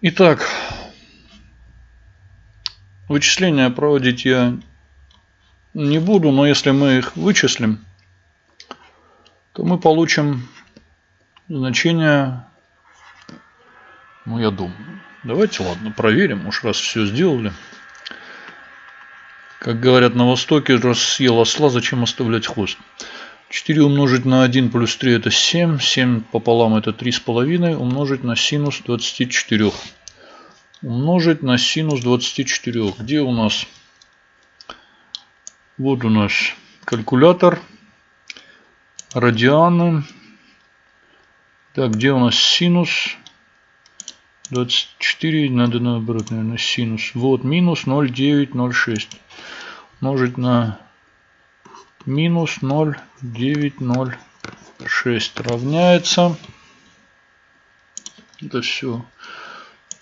Итак, вычисления проводить я не буду, но если мы их вычислим, то мы получим значение, ну я думаю. Давайте, ладно, проверим, уж раз все сделали. Как говорят на Востоке, раз съел осла, зачем оставлять хвост? 4 умножить на 1 плюс 3 это 7. 7 пополам это 3,5 умножить на синус 24. Умножить на синус 24. Где у нас? Вот у нас калькулятор. Радианы. Так, где у нас синус? 24, надо наоборот, наверное, синус. Вот, минус 0,906. Умножить на минус 0,906 равняется. Это все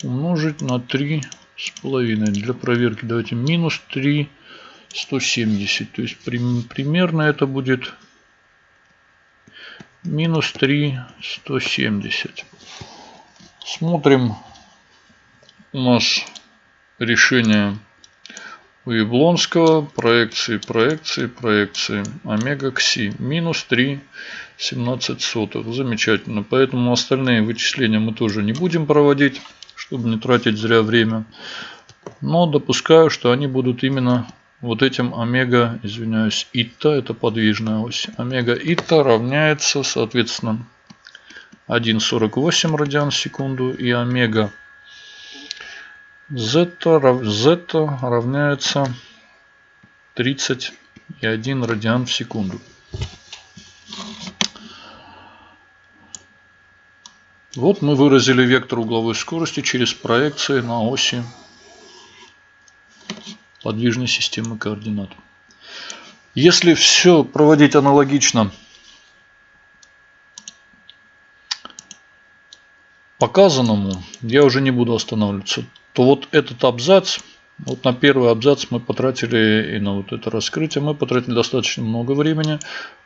умножить на 3 с половиной. Для проверки давайте минус 3 170. То есть примерно это будет минус 3 170. Смотрим у нас решение у Яблонского. Проекции, проекции, проекции. Омега кси. Минус 3 17 сотых. Замечательно. Поэтому остальные вычисления мы тоже не будем проводить, чтобы не тратить зря время. Но допускаю, что они будут именно вот этим омега, извиняюсь, ита, это подвижная ось. Омега ита равняется, соответственно, 1,48 радиан в секунду. И омега зета, зета равняется 31 радиан в секунду. Вот мы выразили вектор угловой скорости через проекции на оси подвижной системы координат. Если все проводить аналогично показанному, я уже не буду останавливаться, то вот этот абзац, вот на первый абзац мы потратили и на вот это раскрытие мы потратили достаточно много времени,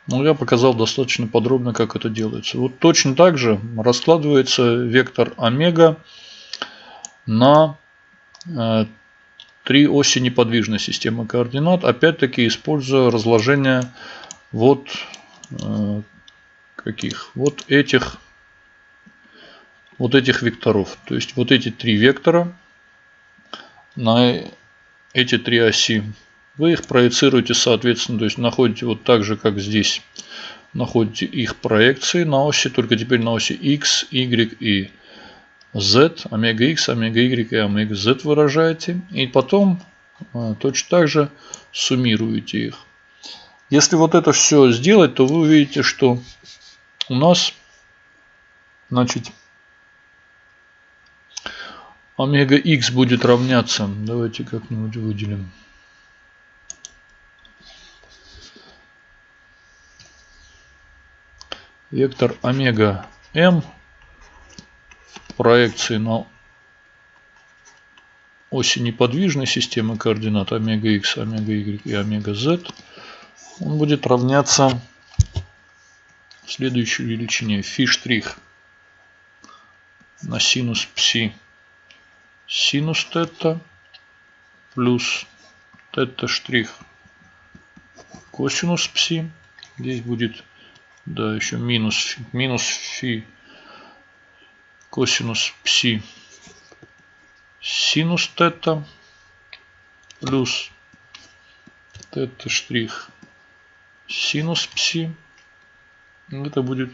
но я показал достаточно подробно, как это делается. Вот точно так же раскладывается вектор омега на э, три оси неподвижной системы координат, опять-таки используя разложение вот э, каких? Вот этих, вот этих векторов. То есть вот эти три вектора на эти три оси. Вы их проецируете соответственно, то есть находите вот так же, как здесь. Находите их проекции на оси, только теперь на оси x, y и z, омега x, омега y и омега z выражаете. И потом э, точно так же суммируете их. Если вот это все сделать, то вы увидите, что у нас значит, омега x будет равняться. Давайте как-нибудь выделим. Вектор омега m проекции на оси неподвижной системы координат омега x, омега y и омега z, он будет равняться следующей величине фи на синус пси синус тета плюс тета штрих косинус пси. Здесь будет да, еще минус, минус фи косинус пси синус тета плюс тета штрих синус пси. Это будет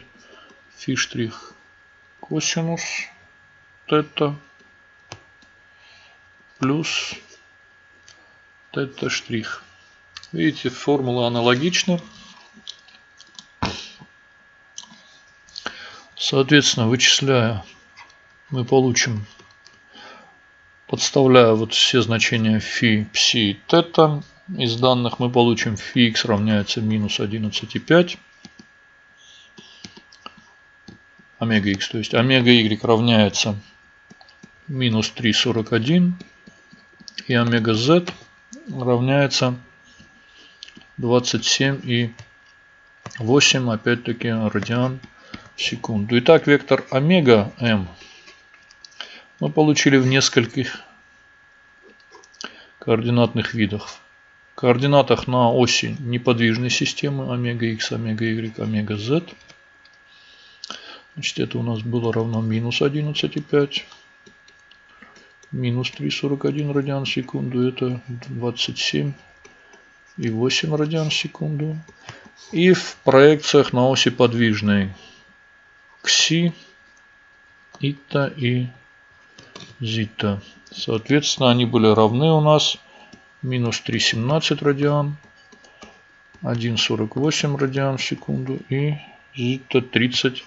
фи штрих косинус тета плюс тета штрих. Видите, формула аналогична. Соответственно, вычисляя мы получим, подставляя вот все значения фи, пси и тета из данных, мы получим фи x равняется минус 11,5 омега x, то есть омега y равняется минус 3,41 и омега z равняется 27 и 8 опять-таки радиан в секунду. Итак, вектор омега m мы получили в нескольких координатных видах. В координатах на оси неподвижной системы омега x, омега y, омега z. Значит, это у нас было равно минус 11,5. Минус 3,41 радиан в секунду. Это 27 и 8 радиан в секунду. И в проекциях на оси подвижной кси, ита и зита. Соответственно, они были равны у нас минус 3,17 радиан, 1,48 радиан в секунду и зита 30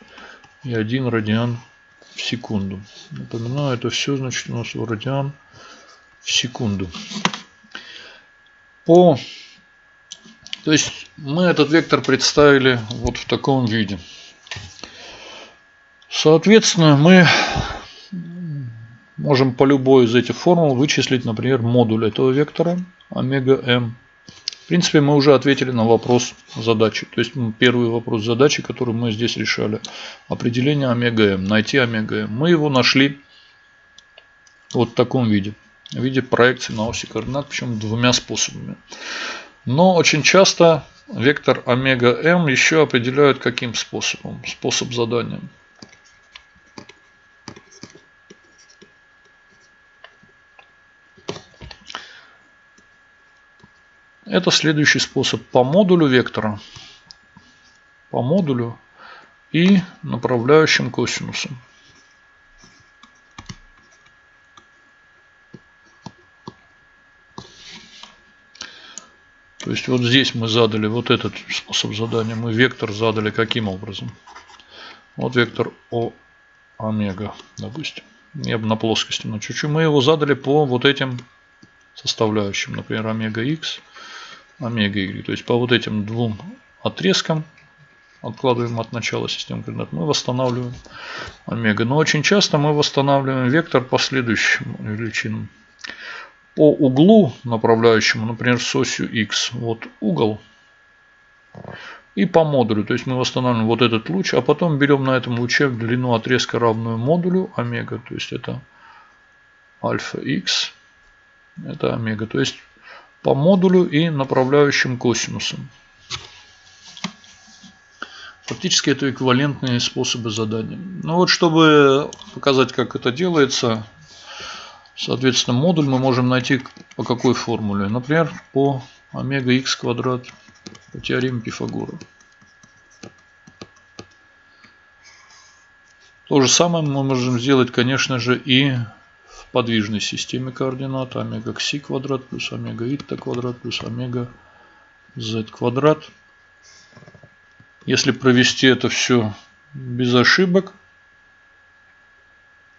и 1 радиан в секунду. Напоминаю, это все значит у нас в радиан в секунду. По... То есть мы этот вектор представили вот в таком виде. Соответственно, мы можем по любой из этих формул вычислить, например, модуль этого вектора омега m. Принципе, мы уже ответили на вопрос задачи. То есть первый вопрос задачи, который мы здесь решали. Определение омега m. Найти омега m. Мы его нашли вот в таком виде. В виде проекции на оси координат, причем двумя способами. Но очень часто вектор омега m еще определяют каким способом? Способ задания. Это следующий способ по модулю вектора, по модулю и направляющим косинусом. То есть вот здесь мы задали вот этот способ задания. Мы вектор задали каким образом? Вот вектор О омега, допустим. Я бы на плоскости на чуть-чуть. Мы его задали по вот этим составляющим. Например, омега x омега y. То есть по вот этим двум отрезкам откладываем от начала системы координат, мы восстанавливаем омега. Но очень часто мы восстанавливаем вектор по следующим величинам. По углу направляющему, например, с осью x, вот угол, и по модулю. То есть мы восстанавливаем вот этот луч, а потом берем на этом луче длину отрезка равную модулю омега. То есть это альфа x, это омега. То есть по модулю и направляющим косинусам. Фактически это эквивалентные способы задания. Ну вот, чтобы показать, как это делается, соответственно, модуль мы можем найти по какой формуле. Например, по омега х квадрат по теореме Пифагора. То же самое мы можем сделать, конечно же, и подвижной системе координат омега кси квадрат плюс омега итта квадрат плюс омега z квадрат. Если провести это все без ошибок,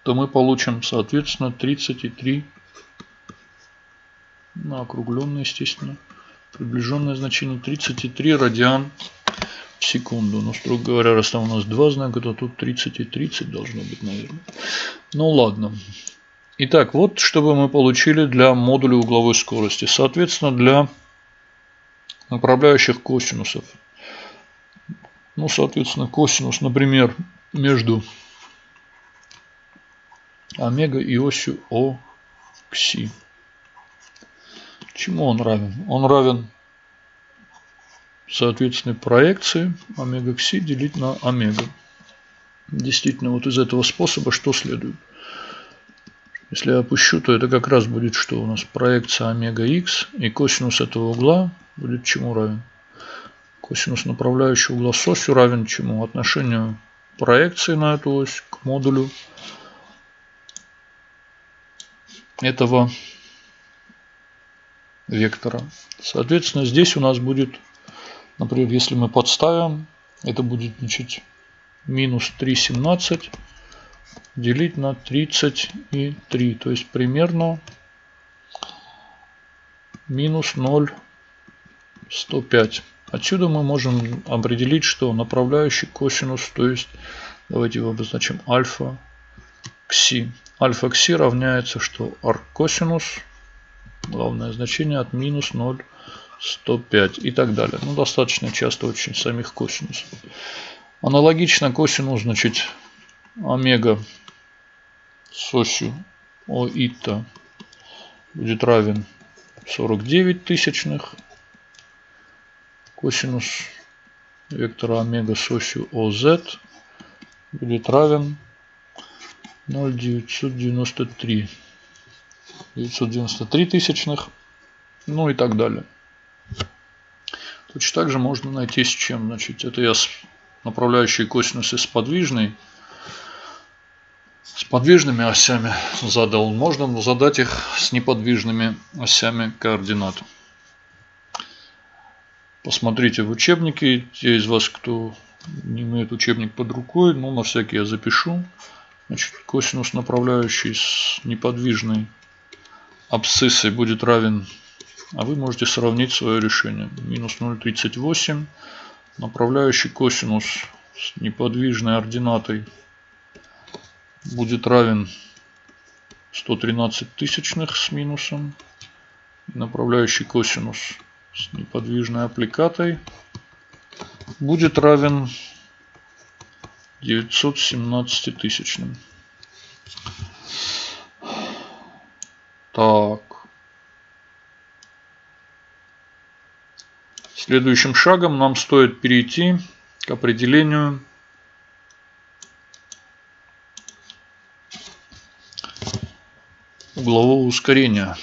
то мы получим, соответственно, 33, ну, округленное, естественно, приближенное значение 33 радиан в секунду. Но, строго говоря, раз там у нас два знака, то тут 30 и 30 должно быть, наверное. Ну, ладно. Итак, вот что мы получили для модуля угловой скорости. Соответственно, для направляющих косинусов. Ну, соответственно, косинус, например, между омега и осью О кси. Чему он равен? Он равен, соответственно, проекции омега кси делить на омега. Действительно, вот из этого способа что следует? Если я опущу, то это как раз будет что у нас? Проекция омега x и косинус этого угла будет чему равен? Косинус направляющего угла с осью равен чему? Отношению проекции на эту ось к модулю этого вектора. Соответственно, здесь у нас будет, например, если мы подставим, это будет значит, минус 3,17 делить на 33. То есть примерно минус 0,105. Отсюда мы можем определить, что направляющий косинус, то есть давайте его обозначим альфа кси. Альфа кси равняется, что арк косинус, главное значение от минус 0,105 и так далее. Ну, достаточно часто очень самих косинусов. Аналогично косинус, значит, омега с осью ОИТа будет равен 49 тысячных. Косинус вектора омега с осью ОZ будет равен 0,993. 993 тысячных. Ну и так далее. Точно так же можно найти с чем. Значит, это я с направляющие косинусы с подвижной с подвижными осями задал. Можно задать их с неподвижными осями координат. Посмотрите в учебнике. Те из вас, кто не имеет учебник под рукой, ну на всякий я запишу. Значит, косинус направляющий с неподвижной абсциссой будет равен, а вы можете сравнить свое решение. Минус 0,38. Направляющий косинус с неподвижной ординатой будет равен 113 тысячных с минусом. Направляющий косинус с неподвижной аппликатой будет равен 917 тысячным. Так. Следующим шагом нам стоит перейти к определению углового ускорения.